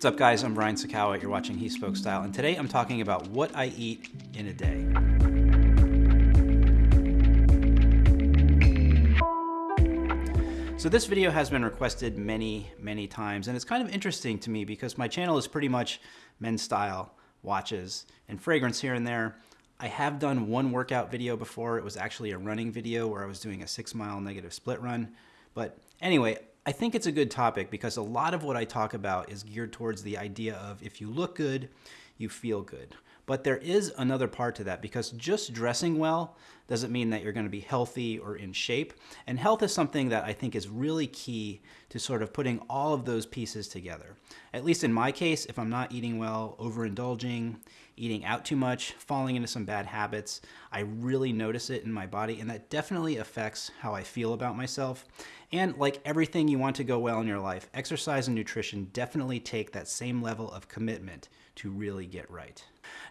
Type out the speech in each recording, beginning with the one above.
What's up guys, I'm Brian Sacawa, you're watching He Spoke Style, and today I'm talking about what I eat in a day. So this video has been requested many, many times, and it's kind of interesting to me because my channel is pretty much men's style, watches, and fragrance here and there. I have done one workout video before. It was actually a running video where I was doing a six mile negative split run. But anyway, I think it's a good topic because a lot of what I talk about is geared towards the idea of if you look good, you feel good. But there is another part to that because just dressing well doesn't mean that you're going to be healthy or in shape. And health is something that I think is really key to sort of putting all of those pieces together. At least in my case, if I'm not eating well, overindulging, eating out too much, falling into some bad habits, I really notice it in my body and that definitely affects how I feel about myself. And like everything you want to go well in your life, exercise and nutrition definitely take that same level of commitment to really get right.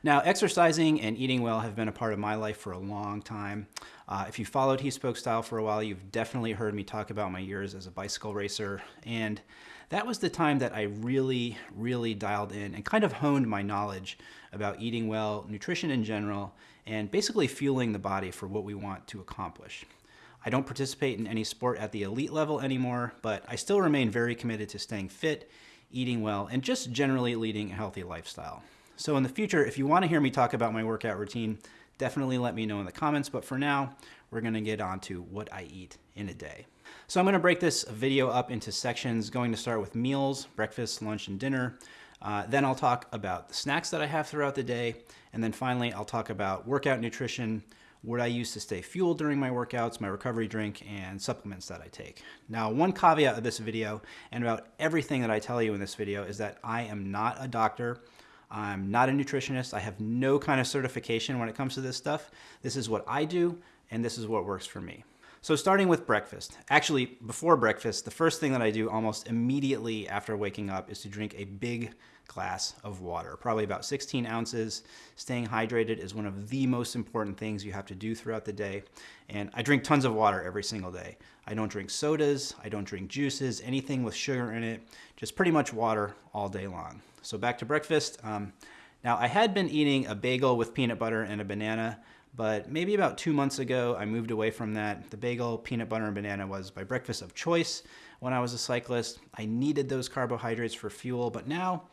Now, exercising and eating well have been a part of my life for a long time. Uh, if you followed He Spoke Style for a while, you've definitely heard me talk about my years as a bicycle racer. And that was the time that I really, really dialed in and kind of honed my knowledge about eating well, nutrition in general, and basically fueling the body for what we want to accomplish. I don't participate in any sport at the elite level anymore, but I still remain very committed to staying fit, eating well, and just generally leading a healthy lifestyle. So in the future, if you want to hear me talk about my workout routine, definitely let me know in the comments. But for now, we're going to get on to what I eat in a day. So I'm going to break this video up into sections, going to start with meals, breakfast, lunch, and dinner. Uh, then I'll talk about the snacks that I have throughout the day. And then finally, I'll talk about workout nutrition, what I use to stay fueled during my workouts, my recovery drink, and supplements that I take. Now, one caveat of this video and about everything that I tell you in this video is that I am not a doctor. I'm not a nutritionist. I have no kind of certification when it comes to this stuff. This is what I do, and this is what works for me. So starting with breakfast. Actually, before breakfast, the first thing that I do almost immediately after waking up is to drink a big glass of water, probably about 16 ounces. Staying hydrated is one of the most important things you have to do throughout the day. And I drink tons of water every single day. I don't drink sodas, I don't drink juices, anything with sugar in it, just pretty much water all day long. So back to breakfast. Um, now I had been eating a bagel with peanut butter and a banana, but maybe about two months ago, I moved away from that. The bagel, peanut butter, and banana was my breakfast of choice when I was a cyclist. I needed those carbohydrates for fuel, but now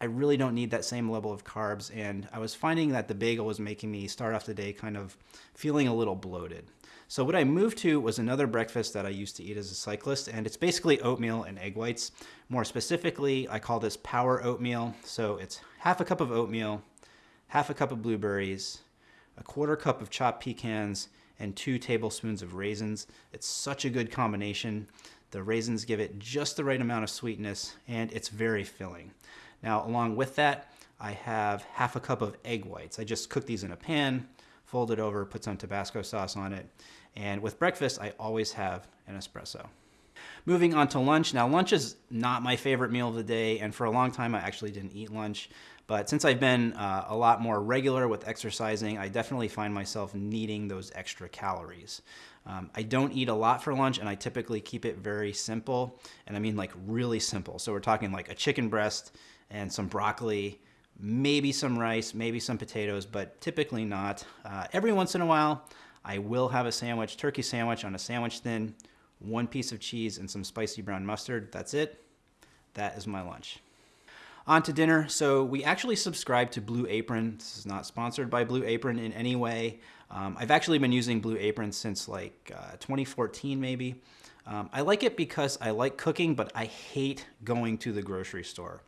I really don't need that same level of carbs. And I was finding that the bagel was making me start off the day kind of feeling a little bloated. So what I moved to was another breakfast that I used to eat as a cyclist, and it's basically oatmeal and egg whites. More specifically, I call this power oatmeal. So it's half a cup of oatmeal, half a cup of blueberries, a quarter cup of chopped pecans, and two tablespoons of raisins. It's such a good combination. The raisins give it just the right amount of sweetness, and it's very filling. Now, along with that, I have half a cup of egg whites. I just cook these in a pan, fold it over, put some Tabasco sauce on it. And with breakfast, I always have an espresso. Moving on to lunch. Now, lunch is not my favorite meal of the day, and for a long time, I actually didn't eat lunch. But since I've been uh, a lot more regular with exercising, I definitely find myself needing those extra calories. Um, I don't eat a lot for lunch, and I typically keep it very simple, and I mean like really simple. So we're talking like a chicken breast, and some broccoli, maybe some rice, maybe some potatoes, but typically not. Uh, every once in a while, I will have a sandwich, turkey sandwich on a sandwich thin, one piece of cheese and some spicy brown mustard. That's it. That is my lunch. On to dinner. So we actually subscribe to Blue Apron. This is not sponsored by Blue Apron in any way. Um, I've actually been using Blue Apron since like uh, 2014 maybe. Um, I like it because I like cooking, but I hate going to the grocery store.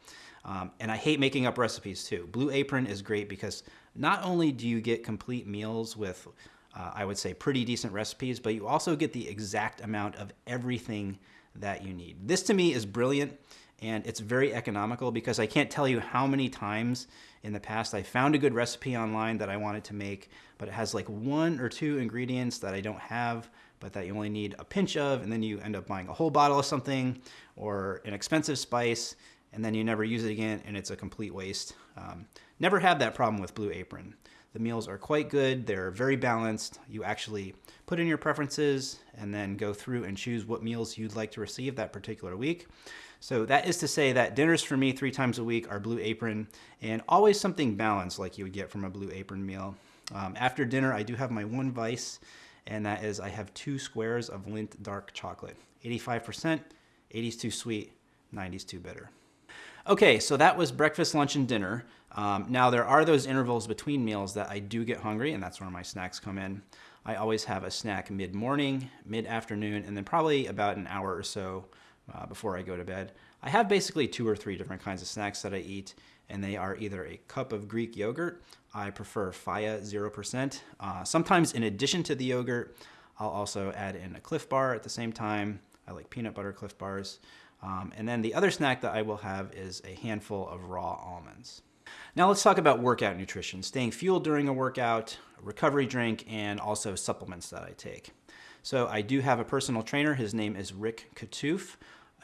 Um, and I hate making up recipes too. Blue Apron is great because not only do you get complete meals with, uh, I would say, pretty decent recipes, but you also get the exact amount of everything that you need. This to me is brilliant and it's very economical because I can't tell you how many times in the past I found a good recipe online that I wanted to make, but it has like one or two ingredients that I don't have, but that you only need a pinch of, and then you end up buying a whole bottle of something or an expensive spice, and then you never use it again and it's a complete waste. Um, never had that problem with Blue Apron. The meals are quite good. They're very balanced. You actually put in your preferences and then go through and choose what meals you'd like to receive that particular week. So that is to say that dinners for me three times a week are Blue Apron and always something balanced like you would get from a Blue Apron meal. Um, after dinner, I do have my one vice, and that is I have two squares of Lindt dark chocolate. 85%, 80's too sweet, 90's too bitter. Okay, so that was breakfast, lunch, and dinner. Um, now there are those intervals between meals that I do get hungry, and that's where my snacks come in. I always have a snack mid-morning, mid-afternoon, and then probably about an hour or so uh, before I go to bed. I have basically two or three different kinds of snacks that I eat, and they are either a cup of Greek yogurt. I prefer Fage 0%. Uh, sometimes in addition to the yogurt, I'll also add in a Clif Bar at the same time. I like peanut butter Clif Bars. Um, and then the other snack that I will have is a handful of raw almonds. Now let's talk about workout nutrition, staying fueled during a workout, recovery drink, and also supplements that I take. So I do have a personal trainer. His name is Rick Kattouf.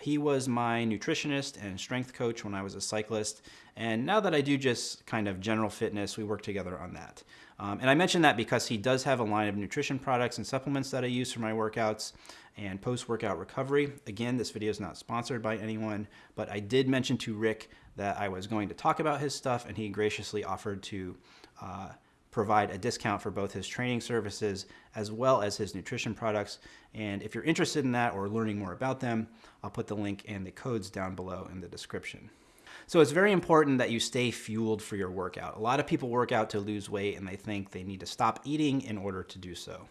He was my nutritionist and strength coach when I was a cyclist. And now that I do just kind of general fitness, we work together on that. Um, and I mention that because he does have a line of nutrition products and supplements that I use for my workouts and post-workout recovery. Again, this video is not sponsored by anyone, but I did mention to Rick that I was going to talk about his stuff and he graciously offered to uh, provide a discount for both his training services as well as his nutrition products. And if you're interested in that or learning more about them, I'll put the link and the codes down below in the description. So it's very important that you stay fueled for your workout. A lot of people work out to lose weight and they think they need to stop eating in order to do so.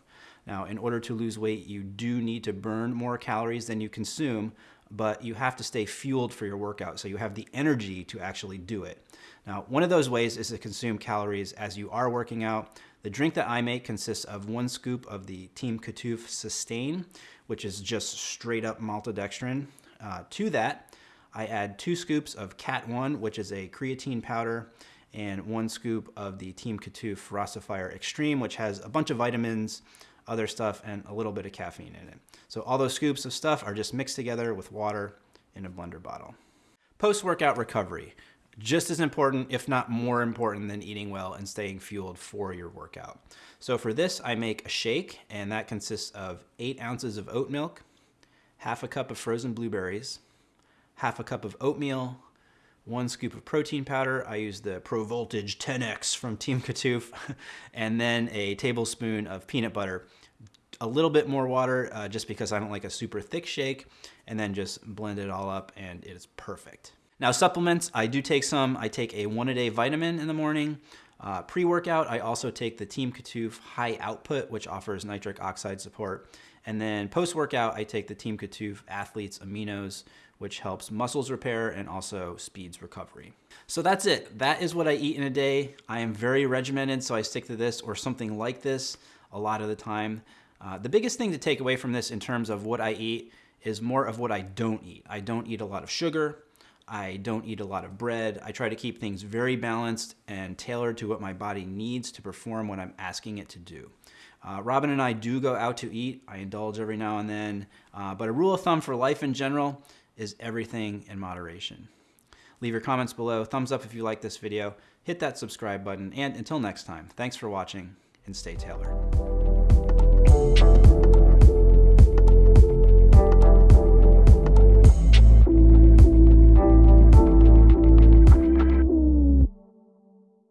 Now, in order to lose weight, you do need to burn more calories than you consume, but you have to stay fueled for your workout so you have the energy to actually do it. Now, one of those ways is to consume calories as you are working out. The drink that I make consists of one scoop of the Team Kattouf Sustain, which is just straight up maltodextrin. Uh, to that, I add two scoops of Cat One, which is a creatine powder, and one scoop of the Team Kattouf Rossifier Extreme, which has a bunch of vitamins, other stuff, and a little bit of caffeine in it. So all those scoops of stuff are just mixed together with water in a blender bottle. Post-workout recovery just as important, if not more important than eating well and staying fueled for your workout. So for this, I make a shake, and that consists of eight ounces of oat milk, half a cup of frozen blueberries, half a cup of oatmeal, one scoop of protein powder. I use the Pro Voltage 10X from Team Kattouf, and then a tablespoon of peanut butter. A little bit more water uh, just because I don't like a super thick shake, and then just blend it all up, and it is perfect. Now supplements, I do take some. I take a one a day vitamin in the morning. Uh, Pre-workout, I also take the Team Kattouf High Output, which offers nitric oxide support. And then post-workout, I take the Team Kattouf Athletes Aminos, which helps muscles repair and also speeds recovery. So that's it. That is what I eat in a day. I am very regimented, so I stick to this or something like this a lot of the time. Uh, the biggest thing to take away from this in terms of what I eat is more of what I don't eat. I don't eat a lot of sugar. I don't eat a lot of bread. I try to keep things very balanced and tailored to what my body needs to perform what I'm asking it to do. Uh, Robin and I do go out to eat. I indulge every now and then. Uh, but a rule of thumb for life in general is everything in moderation. Leave your comments below. Thumbs up if you like this video. Hit that subscribe button. And until next time, thanks for watching and stay tailored.